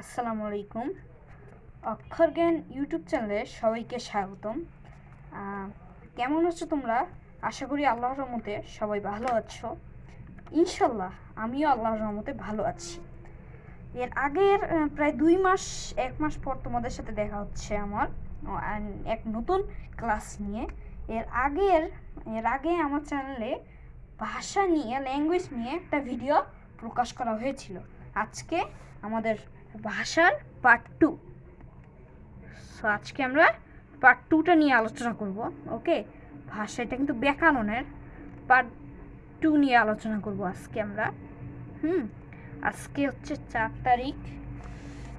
আসসালামু আলাইকুম। অক্ষর জ্ঞান ইউটিউব চ্যানেলে সবাইকে স্বাগতম। কেমন আছো তোমরা? আশা করি আল্লাহর রহমতে সবাই ভালো আছো। ইনশাল্লাহ আমিও আল্লাহর রহমতে ভালো আছি। এর আগের প্রায় দুই মাস, এক মাস পর তোমাদের সাথে দেখা হচ্ছে আমার এক নতুন ক্লাস নিয়ে। এর আগের, এর আগে আমার চ্যানেলে ভাষা নিয়ে ল্যাঙ্গুয়েজ নিয়ে একটা ভিডিও প্রকাশ করা হয়েছিল। আজকে আমাদের ভাষার পার্ট টু সো আজকে আমরা পার্ট টুটা নিয়ে আলোচনা করব ওকে ভাষা এটা কিন্তু ব্যাকরণের পার্ট টু নিয়ে আলোচনা করব আজকে আমরা, হুম? আজকে হচ্ছে চার তারিখ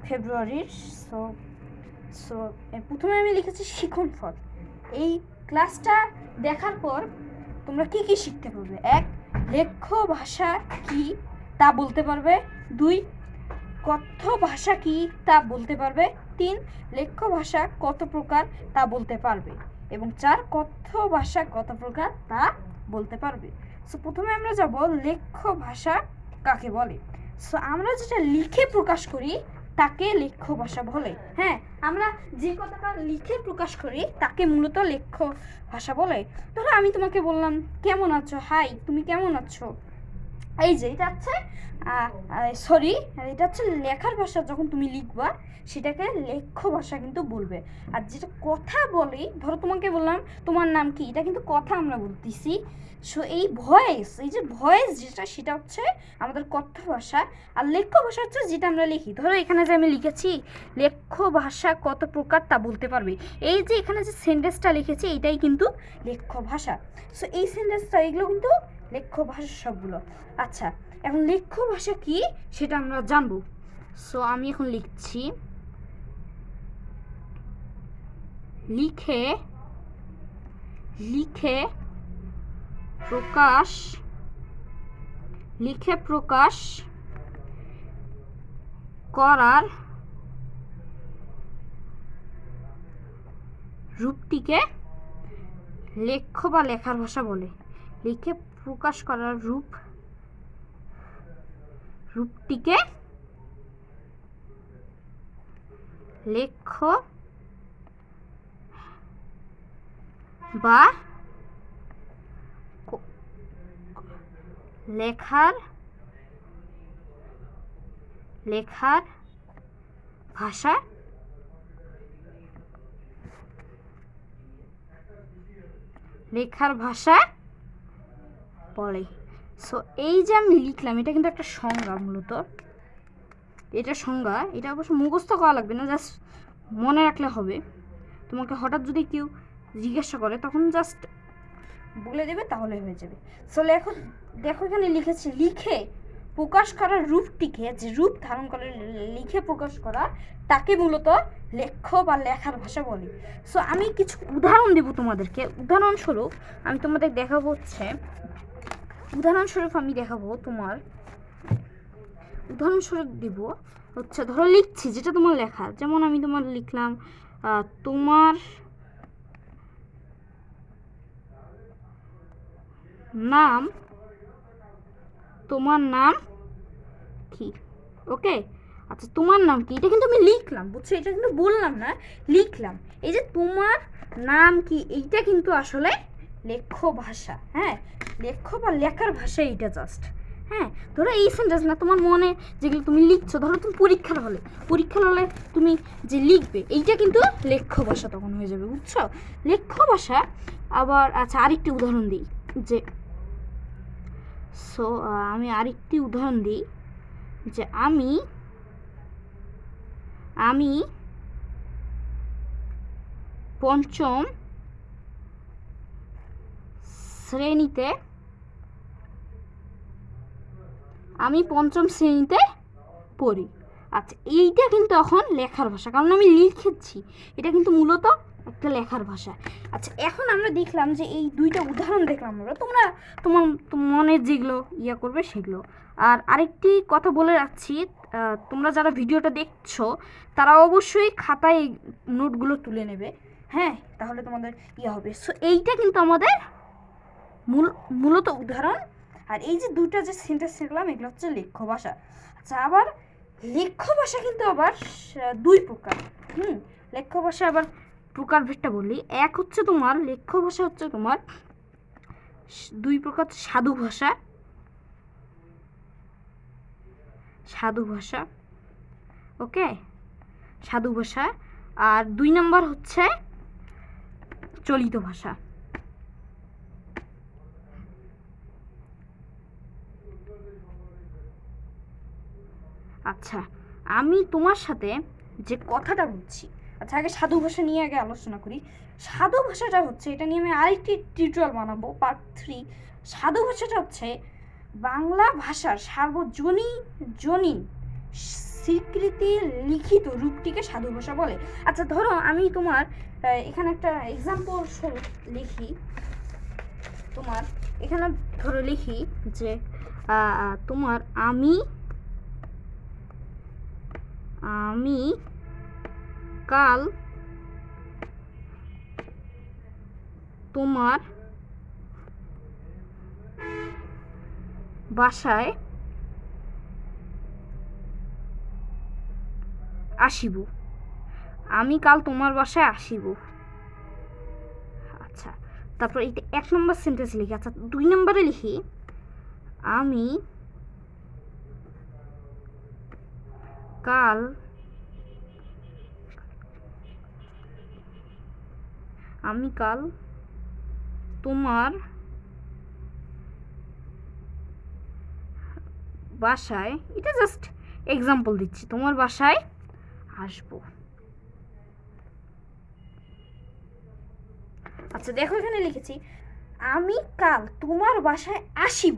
ফেব্রুয়ারির সো সো প্রথমে আমি লিখেছি শিখন ফল। এই ক্লাসটা দেখার পর তোমরা কি কি শিখতে পারবে? এক, লেখ্য ভাষা কি তা বলতে পারবে। দুই কথ্য ভাষা কি তা বলতে পারবে? তিন, লেখ্য ভাষা কত প্রকার তা বলতে পারবে? এবং চার, কথ্য ভাষা কত প্রকার তা বলতে পারবে? সো প্রথমে আমরা যাব লেখ্য ভাষা কাকে বলে? সো আমরা যেটা লিখে প্রকাশ করি, তাকে লেখ্য ভাষা বলে। হ্যাঁ আমরা যে কথাটা লিখে প্রকাশ করি, তাকে মূলত লেখ্য ভাষা বলে। ধরো আমি তোমাকে বললাম, কেমন আছো? হাই তুমি কেমন আছো? এই যে এটা হচ্ছে সরি এটা হচ্ছে লেখার ভাষা যখন তুমি লিখবা, সেটাকে লেখ্য ভাষা কিন্তু বলবে। আর যেটা কথা বলি, ধরো তোমাকে বললাম, তোমার নাম কি? এটা কিন্তু কথা আমরা বলতেছি। সো এই ভয়েস এই যে ভয়েস যেটা, সেটা হচ্ছে আমাদের কথ্য ভাষা। আর লেখ্য ভাষা হচ্ছে যেটা আমরা লিখি। ধরো এখানে যে আমি লিখেছি, লেখ্য ভাষা কত প্রকার তা বলতে পারবে। এই যে এখানে যে সেন্টেন্সটা লিখেছি এটাই কিন্তু লেখ্য ভাষা। সো এই সেন্টেন্সটা এগুলো কিন্তু লেখ্য ভাষা সবগুলো। আচ্ছা এখন লেখ্য ভাষা কি সেটা আমরা জানব। সো আমি এখন লিখছি, লিখে লিখে প্রকাশ লিখে প্রকাশ করার রূপটিকে লেখ্য বা লেখার ভাষা বলে। লিখে প্রকাশ করার রূপ রূপটিকে লেখ্য বা লেখার লেখার ভাষা লেখার ভাষা বলে সো এই যে আমি লিখলাম, এটা কিন্তু একটা সংজ্ঞা মূলত। এটা সংজ্ঞা, এটা অবশ্য মুখস্থ করা লাগবে না জাস্ট মনে রাখলে হবে। তোমাকে হঠাৎ যদি কেউ জিজ্ঞাসা করে, তখন জাস্ট বলে দেবে, তাহলে হয়ে যাবে। সো লেখো, দেখো এখানে লিখেছে, লিখে প্রকাশ করার রূপটিকে, যে রূপ ধারণ করে, লিখে প্রকাশ করা, তাকে মূলত লেখ্য বা লেখার ভাষা বলে। সো আমি কিছু উদাহরণ দেব তোমাদেরকে। উদাহরণস্বরূপ, আমি তোমাদের দেখাবো হচ্ছে উদাহরণস্বরূপ আমি দেখাবো তোমার। উদাহরণস্বরূপ দিব হচ্ছে, ধরো লিখছি যেটা তোমার লেখা। যেমন আমি তোমার লিখলাম তোমার নাম তোমার নাম কি? ওকে? আচ্ছা তোমার নাম কি? এটা কিন্তু আমি লিখলাম, বুঝছ? এটা কিন্তু বললাম না, লিখলাম। এই যে তোমার নাম কি, এইটা কিন্তু আসলে লেখ্য ভাষা হ্যাঁ? লেখ্য বা লেখার ভাষা এইটা জাস্ট হ্যাঁ? ধরো এই সেন্টেন্স না, তোমার মনে যেগুলো তুমি লিখছো, ধরো তুমি পরীক্ষার হলে পরীক্ষার হলে তুমি যে লিখবে, এইটা কিন্তু লেখ্য ভাষা তখন হয়ে যাবে, বুঝছ? লেখ্য ভাষা আবার আচ্ছা আরেকটি উদাহরণ দিই, যে সো আমি আরেকটি উদাহরণ দিই, যে আমি আমি পঞ্চম শ্রেণীতে? আমি পঞ্চম শ্রেণীতে পড়ি। আচ্ছা এইটা কিন্তু এখন লেখার ভাষা, কারণ আমি লিখেছি। এটা কিন্তু মূলত একটা লেখার ভাষা। আচ্ছা এখন আমরা দেখলাম যে এই দুইটা উদাহরণ দেখলাম আমরা। তোমরা তোমার তোম- মনের যেগুলো ইয়া করবে সেগুলো। আর আরেকটি কথা বলে রাখছি তোমরা যারা ভিডিওটা দেখছ, তারা অবশ্যই খাতায় নোটগুলো তুলে নেবে। হ্যাঁ তাহলে তোমাদের ইয়ে হবে। সো এইটা কিন্তু আমাদের মূল, মূলত উদাহরণ, আর এই যে দুইটা যে সেন্টেন্স শিখলাম এগুলো হচ্ছে লেখ্য ভাষা। আচ্ছা আবার লেখ্য ভাষা কিন্তু আবার দুই প্রকার, হুম? লেখ্য ভাষা আবার প্রকারভেদটা বললি এক হচ্ছে তোমার, লেখ্য ভাষা হচ্ছে তোমার দুই প্রকার সাধু ভাষা। সাধু ভাষা, ওকে? সাধু ভাষা, আর দুই নাম্বার হচ্ছে চলিত ভাষা। আচ্ছা আমি তোমার সাথে যে কথাটা বলছি আচ্ছা আগে সাধু ভাষা নিয়ে আগে আলোচনা করি। সাধু ভাষাটা হচ্ছে, এটা নিয়ে আমি আরেকটি টিউটোরিয়াল বানাবো পার্ট থ্রি সাধু ভাষাটা হচ্ছে, বাংলা ভাষার সার্বজনীন, জনীন স্বীকৃতি লিখিত রূপটিকে সাধু ভাষা বলে। আচ্ছা ধরো আমি তোমার এখানে একটা এক্সাম্পল লিখি। তোমার, এখানে ধরো লিখি যে তোমার আমি আমি কাল তোমার বাসায় আসিব। আমি কাল তোমার বাসায় আসিব। আচ্ছা তারপর এটা এক নম্বর সেন্টেন্স লিখি। আচ্ছা দুই নম্বরে লিখি আমি কাল আমি কাল তোমার বাসায়, এটা জাস্ট এক্সাম্পল দিচ্ছি, তোমার বাসায় আসব। আচ্ছা দেখো এখানে লিখেছি, আমি কাল তোমার বাসায় আসিব।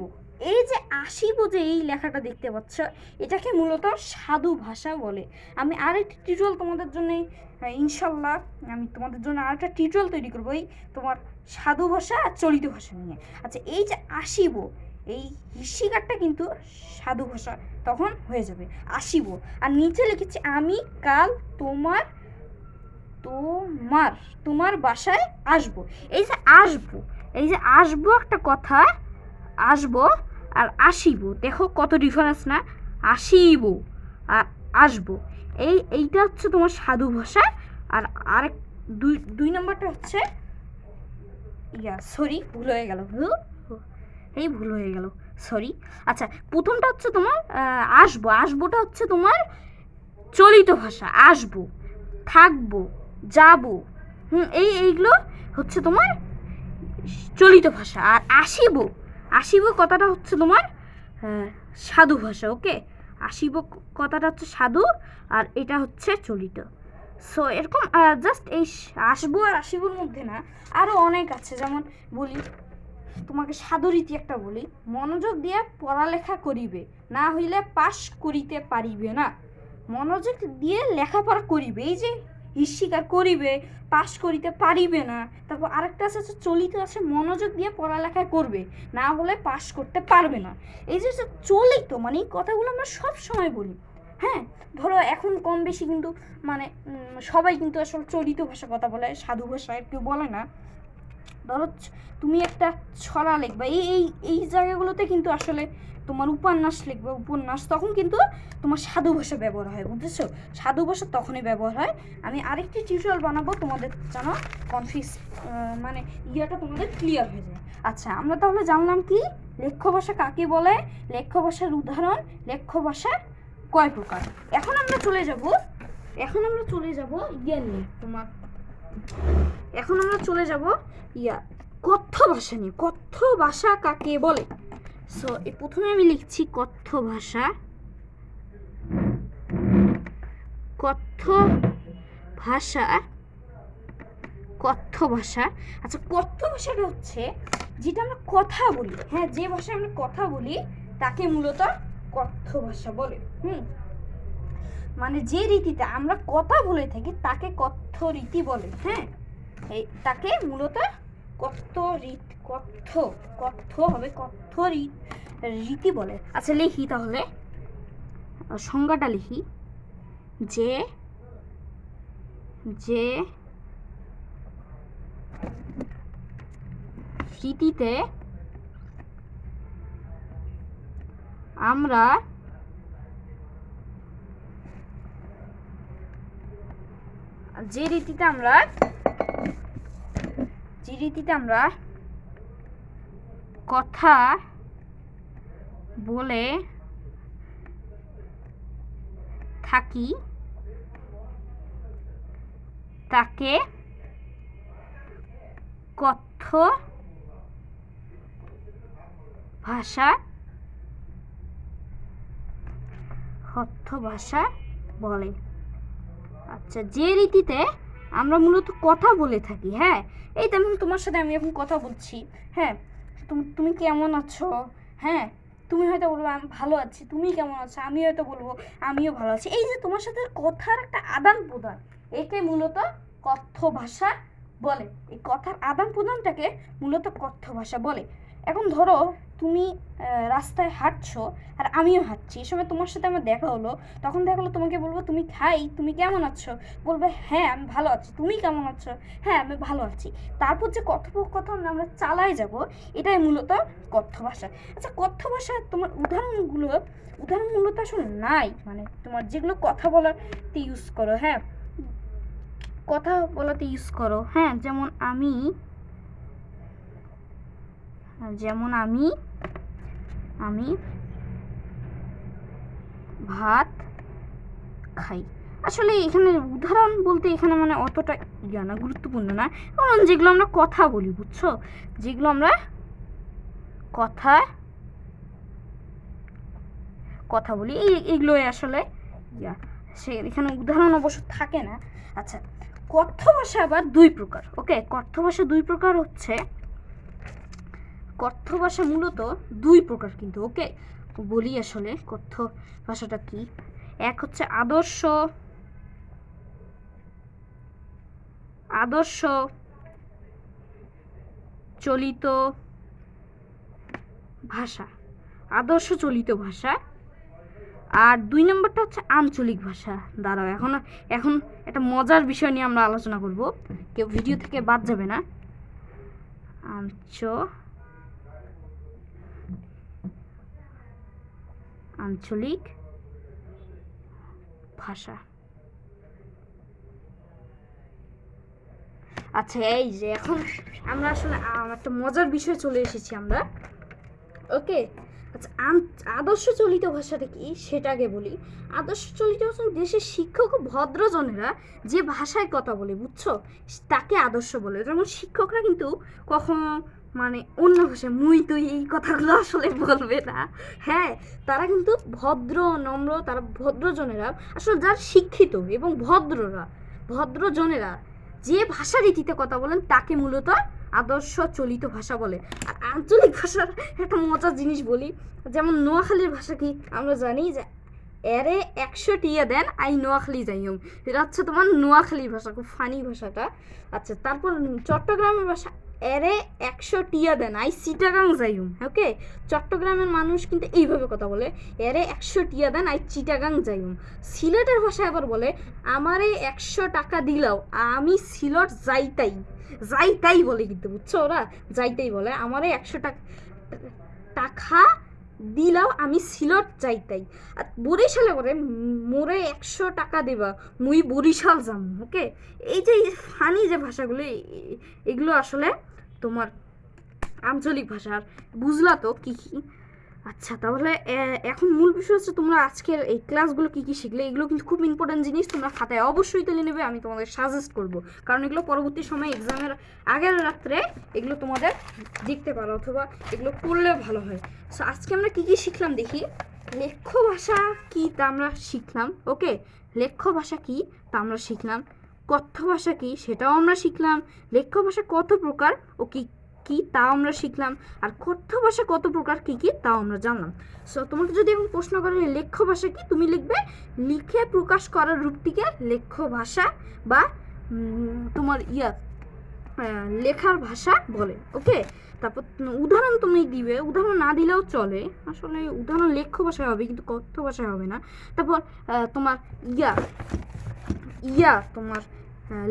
এই যে আসিব যে এই লেখাটা দেখতে পাচ্ছ, এটাকে মূলত সাধু ভাষা বলে। আমি আরেকটি টিউটোরিয়াল তোমাদের জন্য ইনশাল্লাহ আমি তোমাদের জন্য আরেকটা টিউটোরিয়াল তৈরি করব এই তোমার সাধু ভাষা আর চলিত ভাষা নিয়ে। আচ্ছা এই যে আসিব এই হিসিকারটা কিন্তু সাধু ভাষা, তখন হয়ে যাবে আসিব আর নিচে লিখেছি, আমি কাল তোমার তোমার তোমার বাসায় আসব। এই যে আসব, এই যে আসব একটা কথা, আসব আর আসিব। দেখো কত ডিফারেন্স না? আসিব আর আসব। এই, এইটা হচ্ছে তোমার সাধু ভাষা আর আরেক দুই দুই নম্বরটা হচ্ছে ইয়া সরি ভুল হয়ে গেল। হু। এই ভুল হয়ে গেল সরি আচ্ছা প্রথমটা হচ্ছে তোমার আসব। আসবোটা হচ্ছে তোমার চলিত ভাষা, আসব, থাকব, যাব। হুম, এই, এইগুলো হচ্ছে তোমার চলিত ভাষা। আর আসিব আসিব কথাটা হচ্ছে তোমার আহ, সাধু ভাষা ওকে আসিব কথাটা হচ্ছে সাধু আর এটা হচ্ছে চলিত। সো এরকম জাস্ট এই আসব আর আসিবর মধ্যে না আরও অনেক আছে। যেমন বলি তোমাকে সাধুরীতি একটা বলি মনোযোগ দিয়ে পড়ালেখা করিবে না হইলে পাশ করিতে পারিবে না। মনোযোগ দিয়ে লেখাপড়া করিবে এই যে স্বীকার করিবে, পাশ করিতে পারিবে না। তারপর আরেকটা আছে চলিত আছে, মনোযোগ দিয়ে পড়ালেখা করবে, না হলে পাশ করতে পারবে না। এই যে চলিত মানে এই কথাগুলো আমরা সব সময় বলি হ্যাঁ? ধরো এখন কম বেশি কিন্তু মানে সবাই কিন্তু আসলে চলিত ভাষা কথা বলে, সাধু ভাষায় কেউ বলে না। ধরো তুমি একটা ছড়া লিখবা। এই এই এই জায়গাগুলোতে কিন্তু আসলে তোমার উপন্যাস লিখবে, উপন্যাস তখন কিন্তু তোমার সাধু ভাষা ব্যবহার হয়, বুঝেছ? সাধু ভাষা তখনই ব্যবহার হয়। আমি আরেকটি টিউটোরিয়াল বানাবো, তোমাদের যেন কনফিউজ মানে ইয়েটা তোমাদের ক্লিয়ার হয়ে যায়। আচ্ছা আমরা তাহলে জানলাম কি? লেখ্য ভাষা কাকে বলে? লেখ্য ভাষার উদাহরণ, লেখ্য ভাষা কয় প্রকার? এখন আমরা চলে যাব, এখন আমরা চলে যাব ইয়ে নিয়ে। তোমার এখন আমরা চলে যাব, ইয়া, কথ্য ভাষা নিয়ে। কথ্য ভাষা কাকে বলে? সো এই প্রথমে আমি লিখছি কথ্য ভাষা। কথ্য ভাষা কথ্য ভাষা। আচ্ছা কথ্য ভাষাটা হচ্ছে যেটা আমরা কথা বলি। হ্যাঁ যে ভাষায় আমরা কথা বলি, তাকে মূলত কথ্য ভাষা বলে। হুম? মানে যে রীতিতে আমরা কথা বলে থাকি, তাকে কথ্য রীতি বলে। হ্যাঁ? তাকে মূলত কথ্য রীত কথ্য হবে রীত রীতি বলে। আচ্ছা লিখি তাহলে। সংজ্ঞাটা লিখি। যে যে রীতিতে আমরা যে রীতিতে আমরা যে রীতিতে আমরা কথা বলে থাকি, তাকে কথ্য ভাষা কথ্য ভাষা বলে। আচ্ছা যে রীতিতে আমরা মূলত কথা বলে থাকি হ্যাঁ? এই তেমন তোমার সাথে আমি এখন কথা বলছি হ্যাঁ? তুমি তুমি কেমন আছো? হ্যাঁ? তুমি হয়তো বলব, আমি ভালো আছি। তুমি কেমন আছো? আমি হয়তো বলব, আমিও ভালো আছি। এই যে তোমার সাথে কথার একটা আদান প্রদান, একে মূলত কথ্য ভাষা বলে। এই কথার আদান প্রদানটাকে মূলত কথ্য ভাষা বলে। এখন ধরো তুমি রাস্তায় হাঁটছো আর আমিও হাঁটছি। সময় তোমার সাথে আমার দেখা হলো। তখন দেখা হলো তোমাকে বলব, তুমি খাই, তুমি কেমন আছো? বলবে হ্যাঁ আমি ভালো আছি। তুমি কেমন আছো? হ্যাঁ আমি ভালো আছি। তারপর যে কথোপকথন আমরা চালাই যাব, এটাই মূলত কথ্য ভাষা আচ্ছা কথ্য ভাষায় তোমার উদাহরণগুলো উদাহরণ মূলত আসলে নাই। মানে তোমার যেগুলো কথা বলাতে ইউজ করো হ্যাঁ? কথা বলাতে ইউজ করো হ্যাঁ? যেমন আমি যেমন আমি আমি ভাত খাই। আসলে এখানে উদাহরণ বলতে এখানে মানে অতটা ইয়া না, গুরুত্বপূর্ণ না। কারণ যেগুলো আমরা কথা বলি, বুঝছ? যেগুলো আমরা কথা কথা বলি, এই এগুলোই আসলে ইয়া। সে এখানে উদাহরণ অবশ্য থাকে না। আচ্ছা কথ্য ভাষা আবার দুই প্রকার, ওকে? কথ্য ভাষা দুই প্রকার হচ্ছে কথ্য ভাষা মূলত দুই প্রকার কিন্তু, ওকে? বলি আসলে কথ্য ভাষাটা কি? এক হচ্ছে আদর্শ আদর্শ চলিত ভাষা, আদর্শ চলিত ভাষা। আর দুই নম্বরটা হচ্ছে আঞ্চলিক ভাষা। দাঁড়াও, এখন এখন একটা মজার বিষয় নিয়ে আমরা আলোচনা করব। কেউ ভিডিও থেকে বাদ যাবে না। আঞ্চ আঞ্চলিক ভাষা। আচ্ছা এই যে এখন আমরা আসলে একটা মজার বিষয়ে চলে এসেছি আমরা। ওকে আচ্ছা আদর্শ চলিত ভাষাটা কি? সেটা আগে বলি। আদর্শ চলিত ভাষা দেশের শিক্ষক ও ভদ্রজনেরা যে ভাষায় কথা বলে, বুঝছ? তাকে আদর্শ বলে। যেমন শিক্ষকরা কিন্তু কখনো মানে অন্য ভাষায়, মুই তুই এই কথাগুলো আসলে বলবে না। হ্যাঁ তারা কিন্তু ভদ্র, নম্র, তারা ভদ্রজনেরা আসলে যারা শিক্ষিত এবং ভদ্ররা, ভদ্রজনেরা যে ভাষা রীতিতে কথা বলেন, তাকে মূলত আদর্শ চলিত ভাষা বলে। আঞ্চলিক ভাষার একটা মজার জিনিস বলি, যেমন নোয়াখালীর ভাষা কি আমরা জানি যে এরে একশো টিয়া দেন, আই নোয়াখালী যাইম এটা হচ্ছে তোমার নোয়াখালীর ভাষা, খুব ফানি ভাষাটা। আচ্ছা তারপর চট্টগ্রামের ভাষা, এরে একশো টিয়া দেন, আই চিটাগাং যাই যাইম ওকে? চট্টগ্রামের মানুষ কিন্তু এইভাবে কথা বলে, এরে একশো টিয়া দেন, আই চিটাগাং যাই যাইম সিলেটের ভাষায় আবার বলে, আমারে একশো টাকা দিলাও, আমি সিলট যাইতাই। যাইতাই বলে কিন্তু, বুঝছ ওরা? যাইতাই বলে, আমারে একশো টাকা টাকা দিলাও, আমি সিলট যাইতাই আর বরিশালে করে মোরে একশো টাকা দেবা, মুই বরিশাল যাম, ওকে? এই যে ফানি যে ভাষাগুলো এগুলো আসলে তোমার আঞ্চলিক ভাষার। বুঝলা তো কী কি? আচ্ছা তাহলে এখন মূল বিষয় হচ্ছে তোমরা আজকের এই ক্লাসগুলো কি কি শিখলে? এগুলো কিন্তু খুব ইম্পর্টেন্ট জিনিস, তোমরা খাতায় অবশ্যই তুলে নেবে, আমি তোমাদের সাজেস্ট করব। কারণ এগুলো পরবর্তী সময় এক্সামের আগের রাত্রে এগুলো তোমাদের দেখতে পারো, অথবা এগুলো পড়লে ভালো হয়। সো আজকে আমরা কি কি শিখলাম দেখি? লেখ্য ভাষা কি তা আমরা শিখলাম ওকে লেখ্য ভাষা কি তা আমরা শিখলাম, কথ্য ভাষা কি সেটাও আমরা শিখলাম। লেখ্য ভাষা কত প্রকার ও কি কি তাও আমরা শিখলাম। আর কথ্য ভাষা কত প্রকার কি কি তাও আমরা জানলাম। সো তোমাকে যদি এখন প্রশ্ন করে লেখ্য ভাষা কি, তুমি লিখবে, লিখে প্রকাশ করার রূপটিকে লেখ্য ভাষা বা তোমার ইয়া লেখার ভাষা বলে। ওকে তারপর, উদাহরণ তুমি দিবে, উদাহরণ না দিলেও চলে। আসলে উদাহরণ লেখ্য ভাষায় হবে, কিন্তু কথ্য ভাষায় হবে না। তারপর তোমার ইয়া ইয়া, তোমার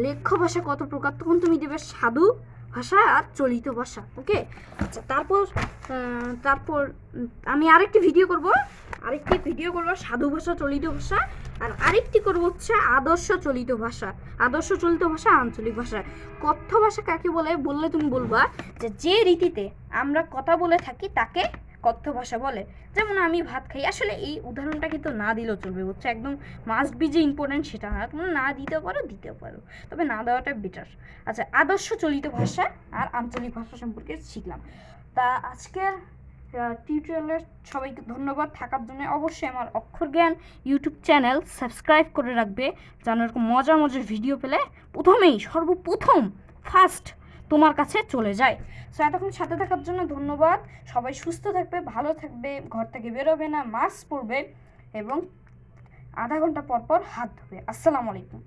লেখ্য ভাষা কত প্রকার, তখন তুমি দেবে সাধু ভাষা আর চলিত ভাষা, ওকে? আচ্ছা তারপর তারপর আমি আরেকটি ভিডিও করব। আরেকটি ভিডিও করব সাধু ভাষা, চলিত ভাষা, আর আরেকটি করব হচ্ছে আদর্শ চলিত ভাষা, আদর্শ চলিত ভাষা, আঞ্চলিক ভাষা। কথ্য ভাষা কাকে বলে? বললে তুমি বলবা যে যে রীতিতে আমরা কথা বলে থাকি তাকে কথ্য ভাষা বলে। যেমন আমি ভাত খাই। আসলে এই উদাহরণটা কিন্তু না দিলেও চলবে, বুঝছ? একদম মাস্ট বি যে ইম্পর্টেন্ট সেটা না। তোমরা না দিতেও পারো দিতেও পারো। তবে না দেওয়াটা বেটার আচ্ছা আদর্শ চলিত ভাষা আর আঞ্চলিক ভাষা সম্পর্কে শিখলাম। তা আজকের টিউটোরিয়ালের সবাইকে ধন্যবাদ। থাকার জন্য অবশ্যই আমার অক্ষর জ্ঞান ইউটিউব চ্যানেল সাবস্ক্রাইব করে রাখবে। যেন এরকম মজার মজার ভিডিও পেলে প্রথমেই, সর্বপ্রথম ফার্স্ট তোমার কাছে চলে যায়। সো এতক্ষণ সাথে থাকার জন্য ধন্যবাদ। সবাই সুস্থ থাকবে, ভালো থাকবে, ঘর থেকে বেরোবে না, মাস্ক পরবে এবং আধা ঘণ্টা পর পর হাত ধোবে। আসসালামু আলাইকুম।